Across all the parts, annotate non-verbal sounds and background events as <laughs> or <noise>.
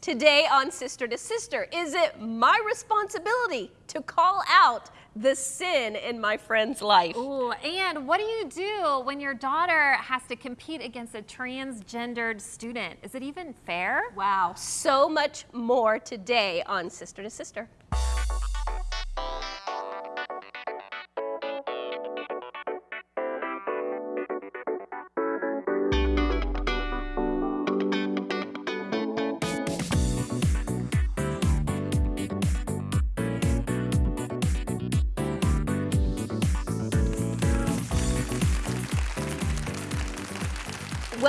Today on Sister to Sister, is it my responsibility to call out the sin in my friend's life? Ooh, and what do you do when your daughter has to compete against a transgendered student? Is it even fair? Wow, so much more today on Sister to Sister.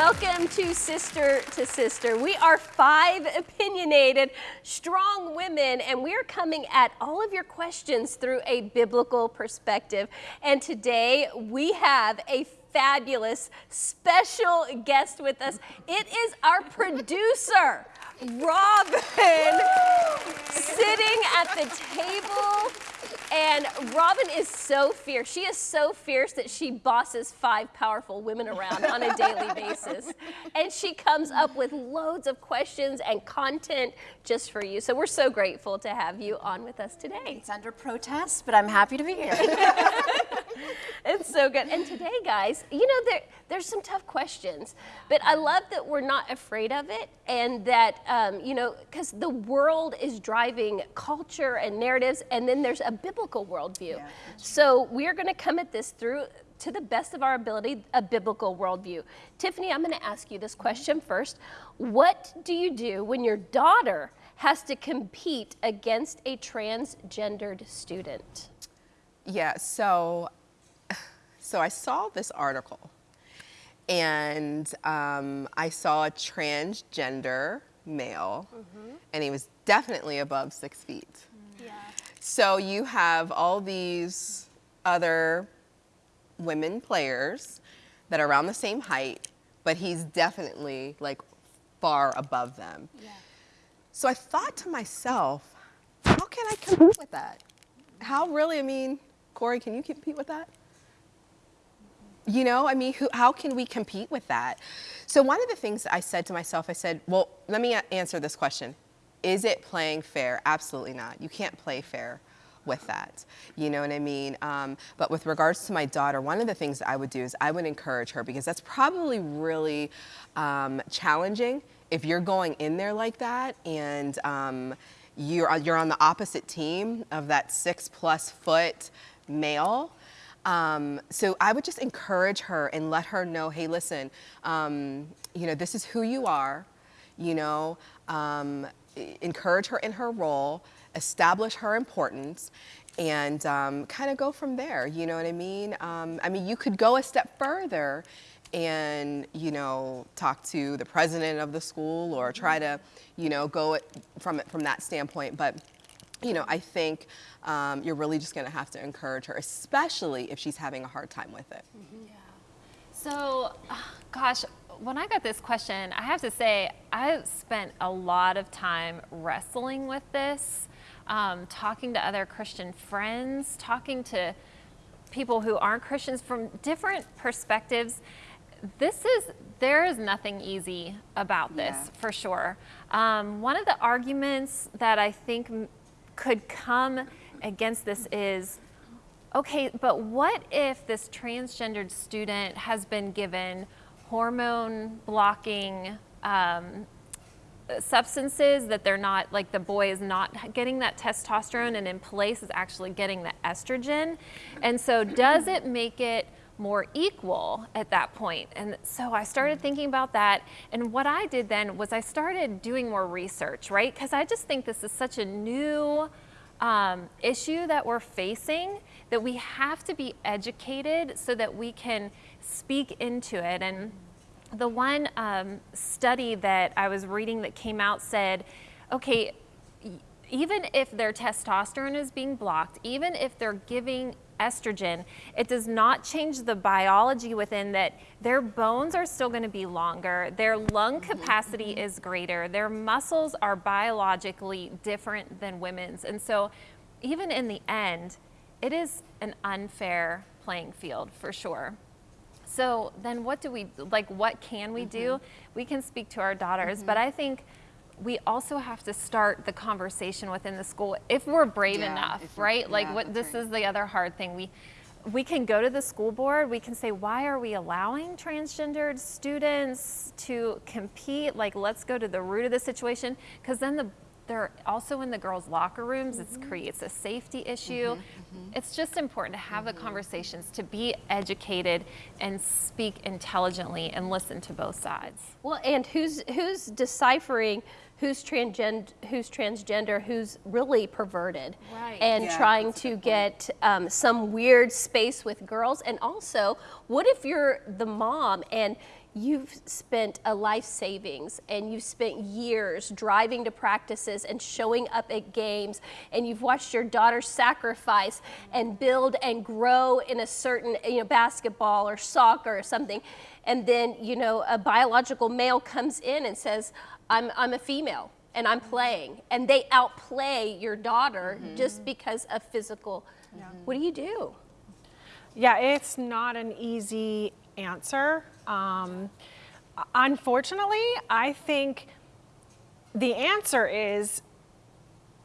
Welcome to Sister to Sister. We are five opinionated, strong women, and we're coming at all of your questions through a biblical perspective. And today we have a fabulous special guest with us. It is our producer, Robin, sitting at the table and Robin is so fierce. She is so fierce that she bosses five powerful women around on a daily basis. And she comes up with loads of questions and content just for you. So we're so grateful to have you on with us today. It's under protest, but I'm happy to be here. <laughs> it's so good. And today, guys, you know, there, there's some tough questions, but I love that we're not afraid of it and that, um, you know, because the world is driving culture and narratives, and then there's a biblical worldview. Yeah, so we're going to come at this through to the best of our ability, a biblical worldview. Tiffany, I'm going to ask you this question first. What do you do when your daughter has to compete against a transgendered student? Yeah, so so I saw this article and um, I saw a transgender male mm -hmm. and he was definitely above six feet. Mm. Yeah. So you have all these other women players that are around the same height, but he's definitely like far above them. Yeah. So I thought to myself, how can I compete with that? How really, I mean, Corey, can you compete with that? You know, I mean, who, how can we compete with that? So one of the things I said to myself, I said, well, let me answer this question. Is it playing fair? Absolutely not. You can't play fair with that. You know what I mean? Um, but with regards to my daughter, one of the things I would do is I would encourage her because that's probably really um, challenging if you're going in there like that and um, you're, you're on the opposite team of that six plus foot male um, so I would just encourage her and let her know, hey, listen, um, you know, this is who you are, you know, um, encourage her in her role, establish her importance, and um, kind of go from there, you know what I mean? Um, I mean, you could go a step further and, you know, talk to the president of the school or try to, you know, go from, from that standpoint, but you know, I think um, you're really just going to have to encourage her, especially if she's having a hard time with it. Mm -hmm. Yeah. So, <sighs> gosh, when I got this question, I have to say I spent a lot of time wrestling with this, um, talking to other Christian friends, talking to people who aren't Christians from different perspectives. This is, there is nothing easy about this yeah. for sure. Um, one of the arguments that I think could come against this is, okay, but what if this transgendered student has been given hormone blocking um, substances that they're not, like the boy is not getting that testosterone and in place is actually getting the estrogen. And so does it make it more equal at that point. And so I started thinking about that. And what I did then was I started doing more research, right? Because I just think this is such a new um, issue that we're facing that we have to be educated so that we can speak into it. And the one um, study that I was reading that came out said, okay, even if their testosterone is being blocked, even if they're giving estrogen, it does not change the biology within that their bones are still going to be longer, their lung mm-hmm. capacity is greater, their muscles are biologically different than women's. And so even in the end, it is an unfair playing field for sure. So then what do we, like what can we do? Mm -hmm. We can speak to our daughters, mm -hmm. but I think we also have to start the conversation within the school if we're brave Yeah, enough, right? Like yeah, what this right. is the other hard thing. We we can go to the school board, we can say, why are we allowing transgendered students to compete? Like, let's go to the root of the situation. Because then the they're also in the girls' locker rooms. It creates a safety issue. It's just important to have the conversations, to be educated and speak intelligently and listen to both sides. Well, and who's who's deciphering who's transgender, who's transgender, who's really perverted, Right. and Yeah, trying to get um, some weird space with girls. And also, what if you're the mom and you've spent a life savings and you've spent years driving to practices and showing up at games and you've watched your daughter sacrifice and build and grow in a certain you know basketball or soccer or something and then you know a biological male comes in and says i'm, I'm a female and i'm mm-hmm. playing and they outplay your daughter mm-hmm. just because of physical. What do you do? Yeah, it's not an easy answer. Um, unfortunately, I think the answer is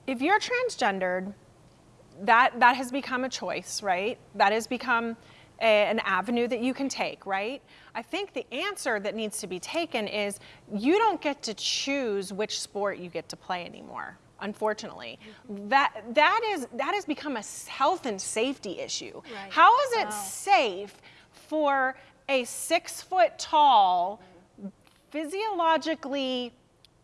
if you're transgendered, that that has become a choice, right? That has become a, an avenue that you can take, right? I think the answer that needs to be taken is you don't get to choose which sport you get to play anymore. Unfortunately, that that is that has become a health and safety issue. How is it safe for a six foot tall, physiologically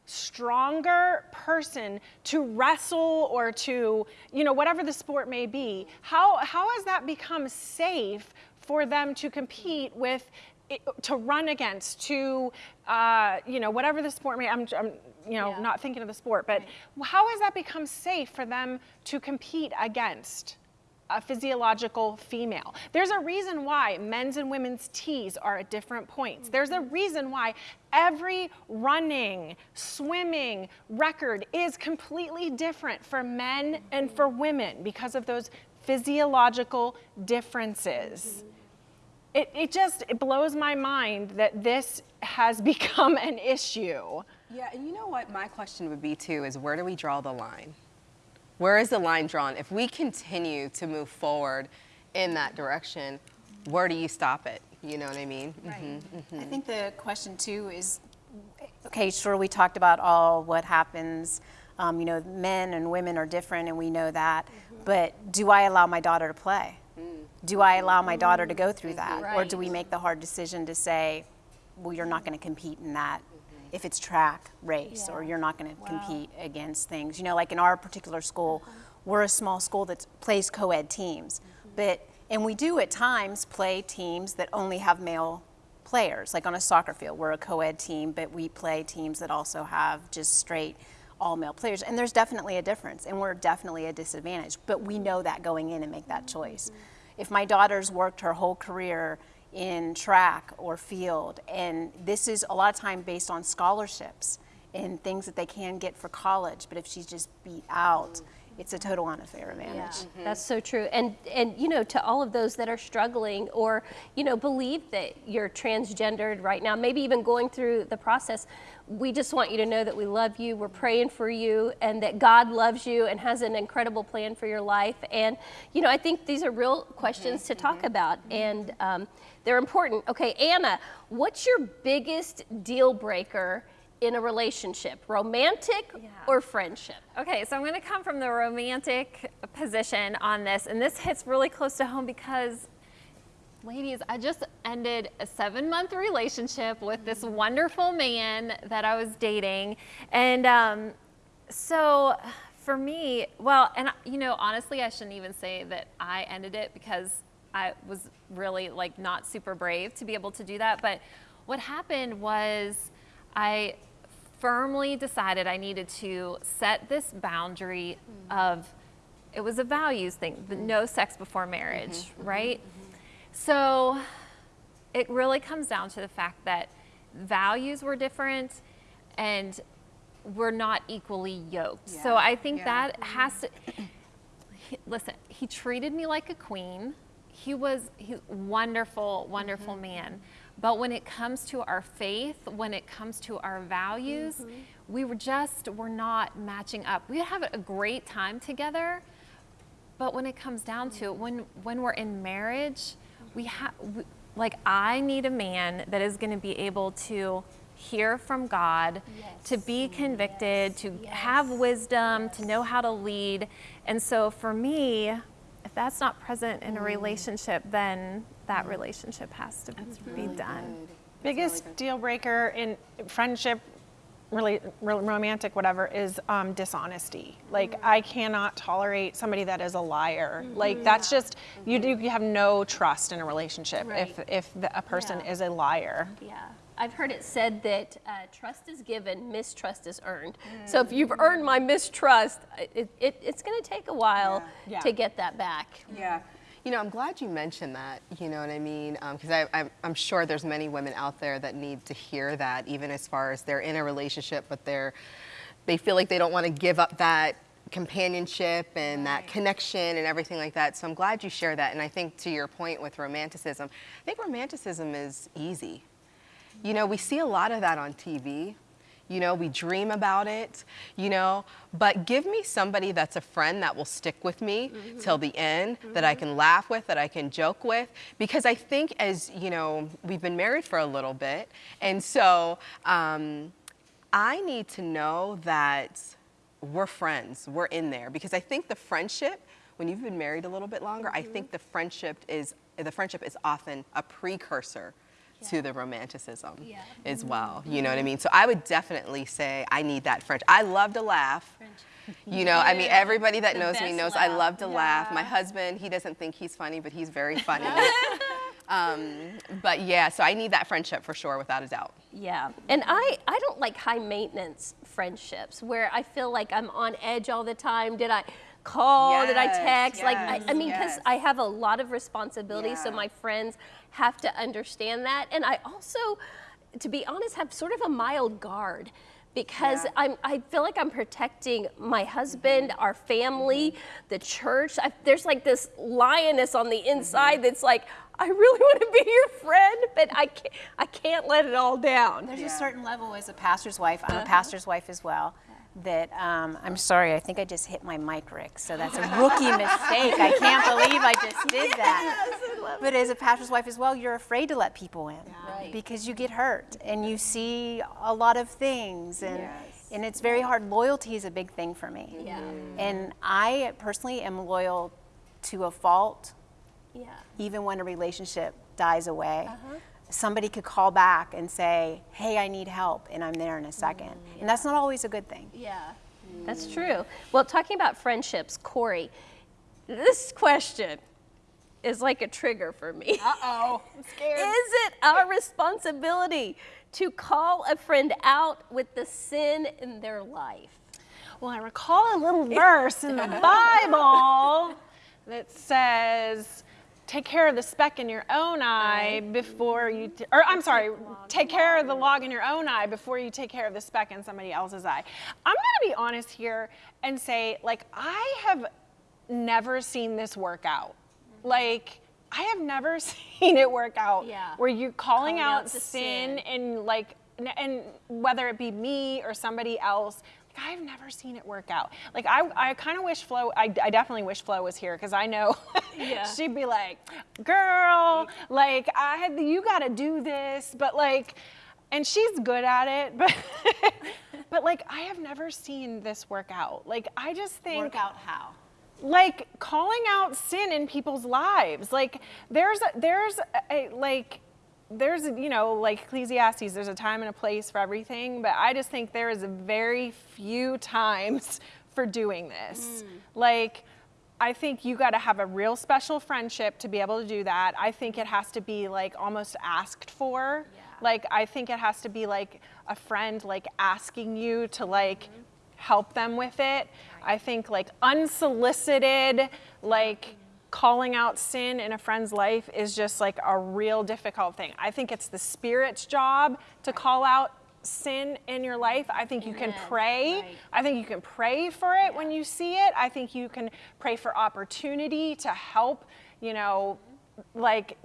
stronger person to wrestle or to you know whatever the sport may be how how has that become safe for them to compete with to run against to uh, you know whatever the sport may I'm, I'm you know not thinking of the sport but how has that become safe for them to compete against a physiological female. There's a reason why men's and women's tees are at different points. There's a reason why every running, swimming record is completely different for men and for women because of those physiological differences. It, it just it blows my mind that this has <laughs> become an issue. Yeah, and you know what my question would be too is where do we draw the line? Where is the line drawn? If we continue to move forward in that direction, where do you stop it? You know what I mean? Mhm. I think the question too is, okay, sure, we talked about all what happens. Um, you know, men and women are different, and we know that. But do I allow my daughter to play? Do I allow my daughter to go through that, or do we make the hard decision to say, well, you're not going to compete in that? If it's track race, or you're not going to compete against things. You know, like in our particular school, uh-huh. we're a small school that plays co-ed teams, mm-hmm. but and we do at times play teams that only have male players. Like on a soccer field, we're a co-ed team, but we play teams that also have just straight all male players. And there's definitely a difference, and we're definitely a disadvantage. But we know that going in and make that choice. Mm-hmm. If my daughter's worked her whole career in track or field, and this is a lot of time based on scholarships and things that they can get for college, but if she's just beat out, it's a total unfair advantage. Yeah, that's so true. And and you know, to all of those that are struggling or you know believe that you're transgendered right now, maybe even going through the process, we just want you to know that we love you. We're praying for you, and that God loves you and has an incredible plan for your life. And you know, I think these are real questions mm-hmm. to talk mm-hmm. about, and um, they're important. Okay, Anna, what's your biggest deal breaker? In a relationship, romantic or friendship? Okay, so I'm going to come from the romantic position on this, and this hits really close to home because, ladies, I just ended a seven month relationship with this wonderful man that I was dating. And um, so for me, well, and you know, honestly, I shouldn't even say that I ended it because I was really like not super brave to be able to do that. But what happened was I firmly decided I needed to set this boundary mm-hmm. of it was a values thing, the mm-hmm. no sex before marriage, mm-hmm. right? So it really comes down to the fact that values were different and we're not equally yoked. So I think Yeah. that has to <clears throat> he- listen, he treated me like a queen. He was he wonderful, wonderful mm-hmm. man. But when it comes to our faith, when it comes to our values, mm-hmm. we were just were not matching up. We have a great time together, but when it comes down to it, when when we're in marriage, we have like I need a man that is going to be able to hear from God, to be convicted, to have wisdom, to know how to lead. And so for me, that's not present in a relationship, then that relationship has to be done. Biggest deal breaker in friendship, really romantic, whatever, is um, dishonesty. Like I cannot tolerate somebody that is a liar. Like that's just you you have no trust in a relationship Right. if if the, a person Yeah. is a liar. Yeah. I've heard it said that uh, trust is given, mistrust is earned. So if you've earned my mistrust, it, it, it's going to take a while Yeah. to get that back. Yeah. You know, I'm glad you mentioned that. You know what I mean? Because I I'm, I'm sure there's many women out there that need to hear that, even as far as they're in a relationship, but they're they feel like they don't want to give up that companionship and that connection and everything like that. So I'm glad you share that. And I think to your point with romanticism, I think romanticism is easy. You know, we see a lot of that on TV. You know, we dream about it, you know, but give me somebody that's a friend that will stick with me mm-hmm. till the end, that I mm-hmm. can laugh with, that I can joke with. Because I think, as you know, we've been married for a little bit, and so um, I need to know that we're friends, we're in there. Because I think the friendship, when you've been married a little bit longer, I mm-hmm. think the friendship is the friendship is often a precursor to the romanticism Yeah. as well. You know what I mean? So I would definitely say I need that French. I love to laugh. French. <laughs> You know, I mean, everybody that The knows me knows I love to laugh. My husband, he doesn't think he's funny, but he's very funny. <laughs> <laughs> um, but yeah, so I need that friendship for sure, without a doubt. Yeah. And I, I don't like high maintenance friendships where I feel like I'm on edge all the time. Did I call? Did I Yes, text? like, I, I mean, because yes. I have a lot of responsibilities, so my friends have to understand that. And I also, to be honest, have sort of a mild guard. Because Yeah. I'm, I feel like I'm protecting my husband, mm-hmm. our family, mm-hmm. the church. I, there's like this lioness on the inside mm-hmm. that's like, I really want to be your friend, but I can't, I can't let it all down. There's a certain level as a pastor's wife. I'm a uh-huh. pastor's wife as well. That um, I'm sorry, I think I just hit my mic, Rick. So that's a rookie mistake. I can't believe I just did <laughs> that. But as a pastor's wife as well, you're afraid to let people in Right. because you get hurt and you see a lot of things, and Yes. and it's very hard. Loyalty is a big thing for me. Yeah. And I personally am loyal to a fault Yeah. even when a relationship dies away, somebody could call back and say, Hey, I need help, and I'm there in a second. And that's not always a good thing. Yeah, that's true. Well, talking about friendships, Corey, this question is like a trigger for me. Uh oh, I'm scared. <laughs> Is it our responsibility to call a friend out with the sin in their life? Well, I recall a little verse in the <laughs> Bible that says, take care of the speck in your own eye before you, or I'm sorry, take care of the log in your own eye before you take care of the speck in somebody else's eye. I'm going to be honest here and say, like, I have never seen this work out. Mm-hmm. Like, I have never <laughs> seen it work out Yeah. where you're calling, Calling out, out sin, sin. and like and whether it be me or somebody else i've never seen it work out like i, I kind of wish flo I, I definitely wish flo was here because i know Yeah. <laughs> she'd be like girl like i had you got to do this but like and she's good at it but <laughs> but like i have never seen this work out like i just think Work out how? like calling out sin in people's lives like there's a, there's a, like there's you know like ecclesiastes there's a time and a place for everything but i just think there is a very few <laughs> times for doing this. Mm. Like i think you got to have a real special friendship to be able to do that. I think it has to be like almost asked for. Like i think it has to be like a friend like asking you to like mm-hmm. help them with it. I think like unsolicited, like calling out sin in a friend's life is just like a real difficult thing. I think it's the Spirit's job to call out sin in your life. I think you can pray. Right. I think you can pray for it when you see it. I think you can pray for opportunity to help, you know, like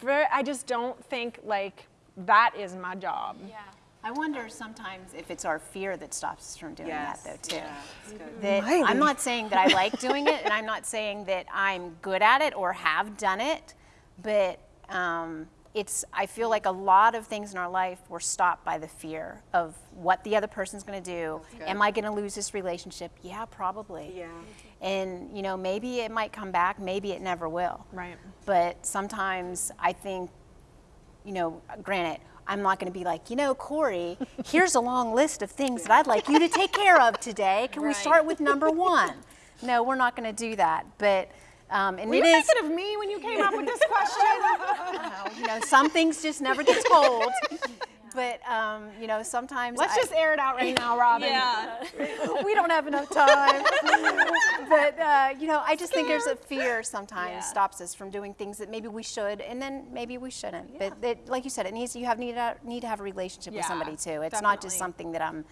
very, I just don't think like that is my job. Yeah. I wonder sometimes if it's our fear that stops us from doing Yes. that though too. Yeah. That Maybe. I'm not saying that I like doing it, and I'm not saying that I'm good at it or have done it, but um, it's. I feel like a lot of things in our life were stopped by the fear of what the other person's going to do. Am I going to lose this relationship? Yeah, probably. Yeah. And you know, maybe it might come back. Maybe it never will. Right. But sometimes I think you know, granted, I'm not going to be like, you know, Corey, here's a long list of things that I'd like you to take care of today. Can we start with number one? No, we're not going to do that. But, um, and Were it you is, thinking of me when you came up with this question? <laughs> you know, some things just never get told. But, um, you know, sometimes Let's I- just air it out right now, Robin. Yeah. <laughs> we don't have enough time. <laughs> but uh, you know, I just think there's a fear sometimes Yeah. stops us from doing things that maybe we should, and then maybe we shouldn't. But that, like you said, it needs you have need to, need to have a relationship with somebody too. It's not just something that I'm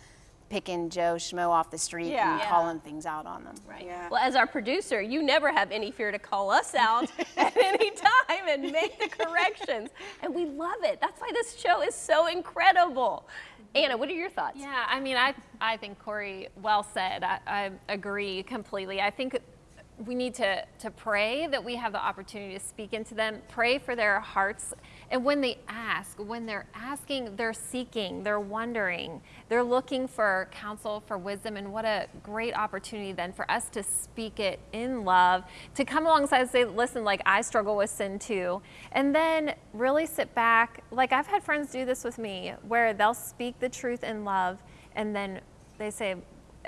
picking Joe Schmo off the street Yeah. and Yeah. calling things out on them. Right. Yeah. Well, as our producer, you never have any fear to call us out <laughs> at any time and make the corrections. And we love it. That's why this show is so incredible. Anna, what are your thoughts? Yeah, I mean, I, I think Corey, well said. I, I agree completely. I think we need to, to pray that we have the opportunity to speak into them, pray for their hearts. And when they ask, when they're asking, they're seeking, they're wondering, they're looking for counsel, for wisdom. And what a great opportunity then for us to speak it in love, to come alongside and say, listen, like I struggle with sin too. And then really sit back. Like I've had friends do this with me where they'll speak the truth in love and then they say,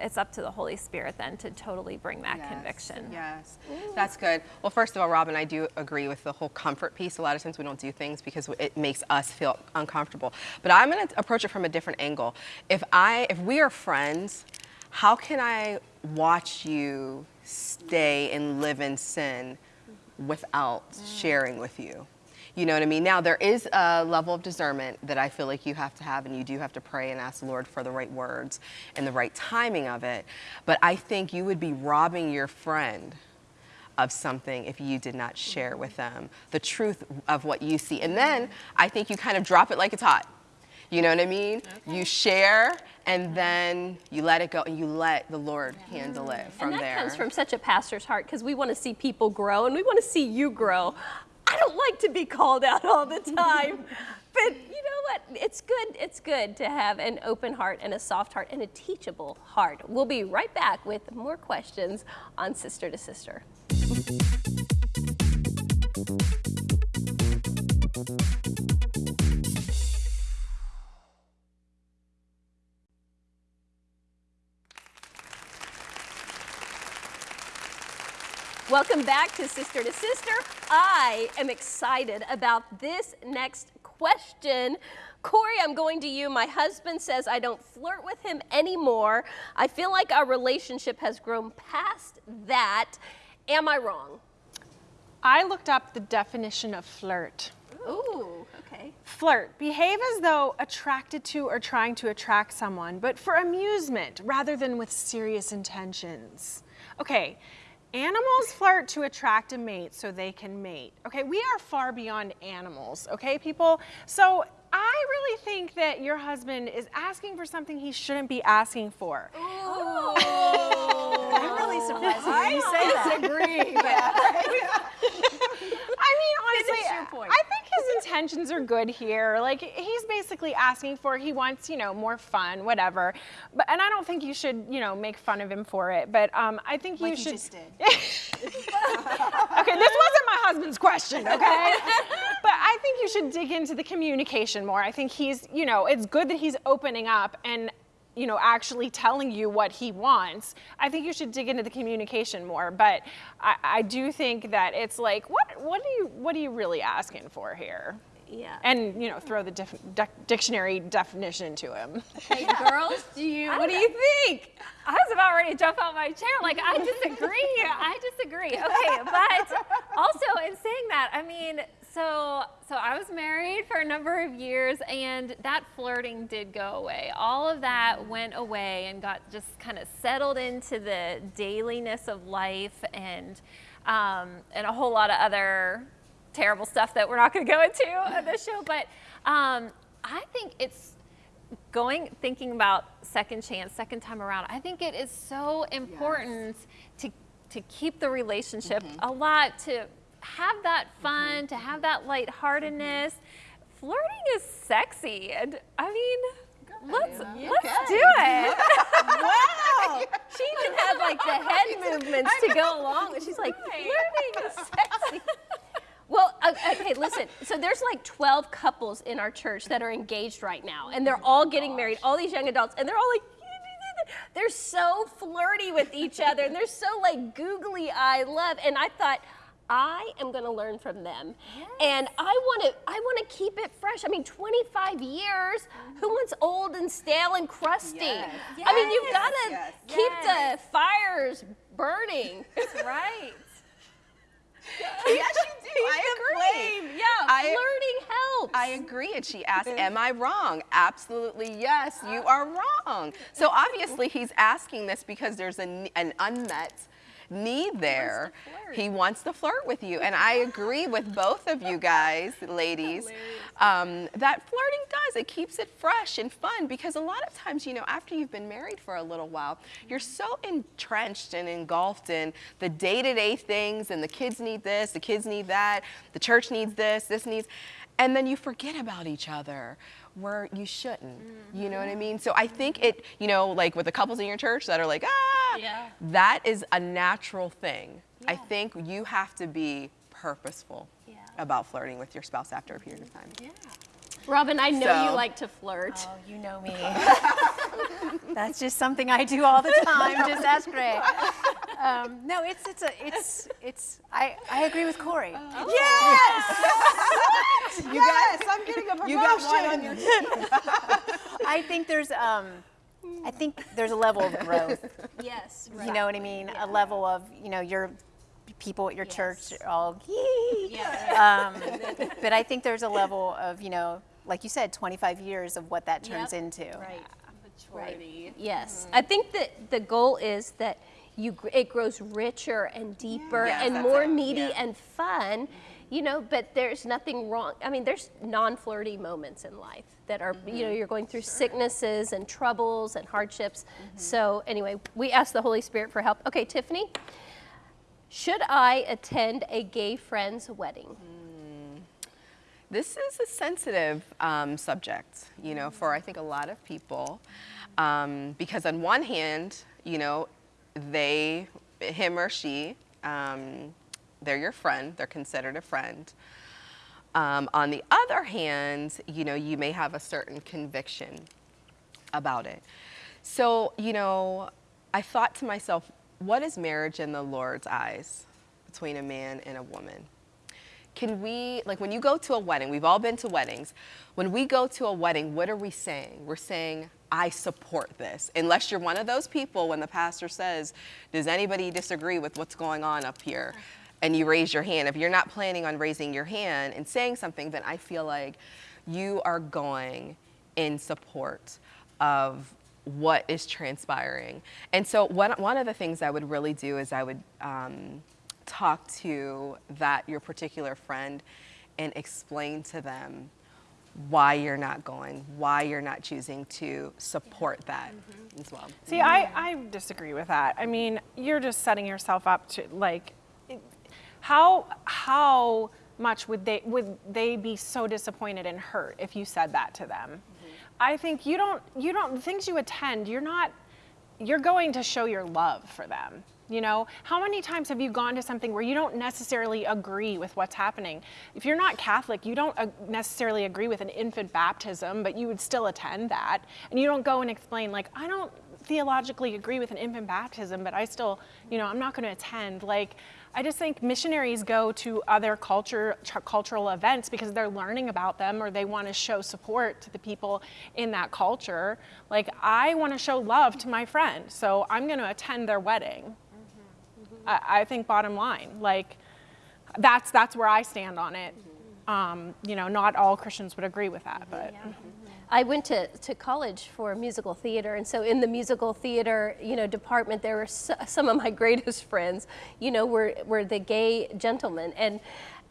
it's up to the Holy Spirit then to totally bring that Yes, conviction. Yes, that's good. Well, first of all, Robin, I do agree with the whole comfort piece. A lot of times we don't do things because it makes us feel uncomfortable. But I'm going to approach it from a different angle. If I, if we are friends, how can I watch you stay and live in sin without mm. sharing with you? You know what I mean? Now, there is a level of discernment that I feel like you have to have, and you do have to pray and ask the Lord for the right words and the right timing of it. But I think you would be robbing your friend of something if you did not share with them the truth of what you see. And then I think you kind of drop it like it's hot. You know what I mean? You share and then you let it go and you let the Lord handle it from and that there. comes from such a pastor's heart because we want to see people grow and we want to see you grow. I don't like to be called out all the time, but you know what? It's good. It's good to have an open heart and a soft heart and a teachable heart. We'll be right back with more questions on Sister to Sister. Welcome back to Sister to Sister. I am excited about this next question. Corey, I'm going to you. My husband says I don't flirt with him anymore. I feel like our relationship has grown past that. Am I wrong? I looked up the definition of flirt. Ooh, okay. Flirt, behave as though attracted to or trying to attract someone, but for amusement rather than with serious intentions. Okay, animals flirt to attract a mate so they can mate. Okay, we are far beyond animals, okay, people? So I really think that your husband is asking for something he shouldn't be asking for. Ooh. <laughs> I'm really surprised to you say that. Disagree. I mean, <laughs> honestly. I think his intentions are good here. Like he's basically asking for he wants, you know, more fun, whatever. But and I don't think you should, you know, make fun of him for it. But um, I think you Like you should. just did. <laughs> okay, this wasn't my husband's question, okay? <laughs> but I think you should dig into the communication more. I think he's, you know, it's good that he's opening up and you know, actually telling you what he wants. I think you should dig into the communication more. But I, I do think that it's like, what, what are you, what are you really asking for here? Yeah. And you know, throw the dic- dictionary definition to him. Hey, girls, do you? <laughs> What do you think? I was about ready to jump out my chair. Like, I disagree. I disagree. Okay, but also in saying that, I mean, so so I was married for a number of years, and that flirting did go away. All of that went away and got just kind of settled into the dailiness of life and um, and a whole lot of other terrible stuff that we're not going to go into <laughs> on this show. But um, I think it's going thinking about second chance, second time around. I think it is so important to to keep the relationship a lot to have that fun, to have that lightheartedness. Flirting is sexy, and I mean, let's let's do it. <laughs> Wow. She even had like the head <laughs> movements to go along with. She's like, flirting is <laughs> sexy. Well, okay, listen. So there's like 12 couples in our church that are engaged right now, and they're all getting married, all these young adults, and they're all like, they're so flirty with each other, and they're so like googly eye love. And I thought, I am going to learn from them, and I want to. I want to keep it fresh. I mean, 25 years. Who mm-hmm. wants old and stale and crusty? Yes. I mean, you've got to yes. keep Yes. the fires burning. <laughs> right. <laughs> yes, you do. I agree. Yeah, I- flirting helps. I agree. And she asked, mm-hmm. Am I wrong? Absolutely, yes, you <gasps> are wrong. So obviously, he's asking this because there's an, an unmet need there. He wants to flirt with you. And I agree with both of you guys, <laughs> ladies, um, that flirting does. It keeps it fresh and fun because a lot of times, you know, after you've been married for a little while, you're so entrenched and engulfed in the day to day things and the kids need this, the kids need that, the church needs this, this needs, and then you forget about each other where you shouldn't. You know what I mean? So I think it, you know, like with the couples in your church that are like, ah, Yeah. that is a natural thing. I think you have to be purposeful Yeah. about flirting with your spouse after a period of time. Yeah. Robin, I know you like to flirt. Oh, you know me. <laughs> That's just something I do all the <laughs> time. Just ask Ray. Um, no, it's it's a it's it's. I I agree with Corey. Yes! <laughs> you Yes, I'm getting a promotion. You got one on your <laughs> I think there's um, I think there's a level of growth. Yes. You know what I mean? A level of you know your people at your church are all. Yeah. <laughs> Um, but I think there's a level of you know, like you said, 25 years of what that turns Yep. into. Right. Right. Yes. I think that the goal is that you it grows richer and deeper and more it. meaty Yeah. and fun. You know, but there's nothing wrong. I mean, there's non-flirty moments in life that are, you know, you're going through sicknesses and troubles and hardships. So anyway, we ask the Holy Spirit for help. Okay, Tiffany, should I attend a gay friend's wedding? This is a sensitive um, subject, you know, for I think a lot of people, um, because on one hand, you know, they, him or she, um, they're your friend, they're considered a friend. Um, on the other hand, you know, you may have a certain conviction about it. So, you know, I thought to myself, what is marriage in the Lord's eyes between a man and a woman? Can we, like when you go to a wedding, we've all been to weddings. When we go to a wedding, what are we saying? We're saying, I support this. Unless you're one of those people when the pastor says, Does anybody disagree with what's going on up here? And you raise your hand. If you're not planning on raising your hand and saying something, then I feel like you are going in support of what is transpiring. And so, one, one of the things I would really do is I would um, talk to that your particular friend and explain to them why you're not going, why you're not choosing to support that mm-hmm. as well. See, I, I disagree with that. I mean, you're just setting yourself up to like, it- how how much would they would they be so disappointed and hurt if you said that to them? Mm-hmm. I think you don't you don't the things you attend. You're not you're going to show your love for them. You know, how many times have you gone to something where you don't necessarily agree with what's happening? If you're not Catholic, you don't uh, necessarily agree with an infant baptism, but you would still attend that. And you don't go and explain, like, I don't theologically agree with an infant baptism, but I still, you know, I'm not going to attend. Like, I just think missionaries go to other culture, cultural events because they're learning about them or they want to show support to the people in that culture. Like, I want to show love to my friend, so I'm going to attend their wedding. I, I think bottom line, like, that's that's where I stand on it. Um, you know, not all Christians would agree with that, but. I went to, to college for musical theater, and so in the musical theater, you know, department, there were so, some of my <laughs> greatest friends, you know, were, were the gay gentlemen, and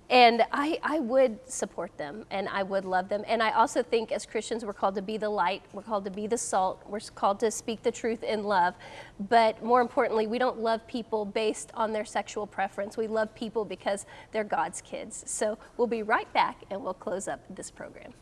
And I, I would support them and I would love them. And I also think as Christians, we're called to be the light, we're called to be the salt, we're called to speak the truth in love. But more importantly, we don't love people based on their sexual preference. We love people because they're God's kids. So we'll be right back and we'll close up this program.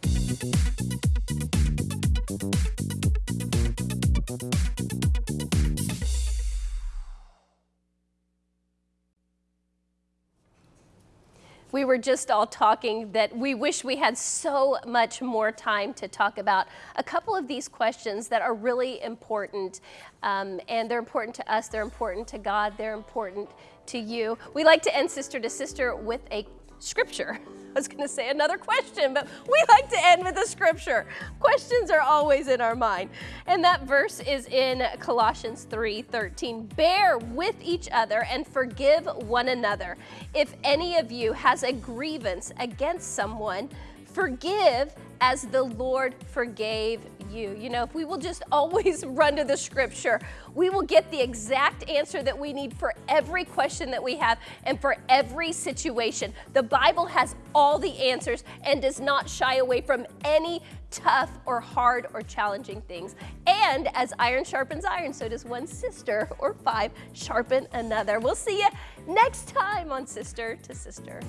We were just all talking that we wish we had so much more time to talk about a couple of these questions that are really important. Um, and they're important to us, they're important to God, they're important to you. We like to end Sister to Sister with a scripture. <laughs> I was going to say another question, but we like to end with a scripture. Questions are always in our mind. And that verse is in Colossians 3:13. Bear with each other and forgive one another. If any of you has a grievance against someone, forgive as the Lord forgave you. You know, if we will just always <laughs> run to the scripture, we will get the exact answer that we need for every question that we have and for every situation. The Bible has all the answers and does not shy away from any tough or hard or challenging things. And as iron sharpens iron, so does one sister or five sharpen another. We'll see you next time on Sister to Sister.